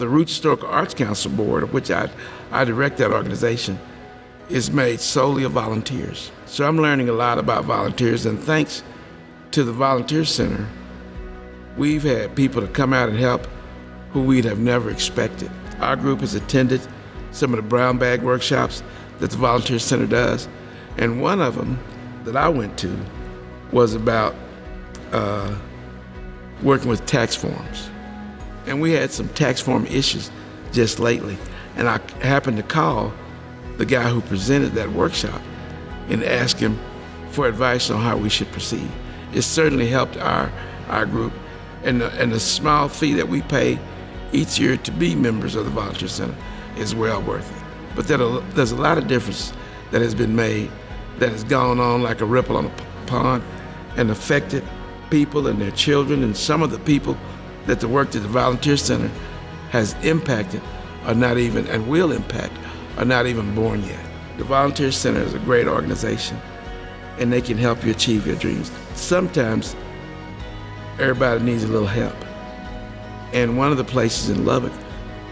The Root Historical Arts Council Board, of which I, I direct that organization, is made solely of volunteers. So I'm learning a lot about volunteers, and thanks to the Volunteer Center, we've had people to come out and help who we'd have never expected. Our group has attended some of the brown bag workshops that the Volunteer Center does, and one of them that I went to was about uh, working with tax forms. And we had some tax form issues just lately, and I happened to call the guy who presented that workshop and ask him for advice on how we should proceed. It certainly helped our, our group, and the, and the small fee that we pay each year to be members of the Volunteer Center is well worth it. But there's a lot of difference that has been made that has gone on like a ripple on a pond and affected people and their children and some of the people that the work that the Volunteer Center has impacted are not even and will impact are not even born yet. The Volunteer Center is a great organization and they can help you achieve your dreams. Sometimes everybody needs a little help. And one of the places in Lubbock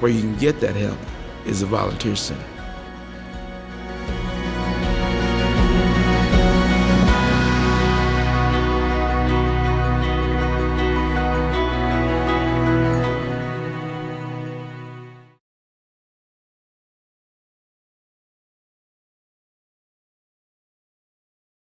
where you can get that help is the Volunteer Center.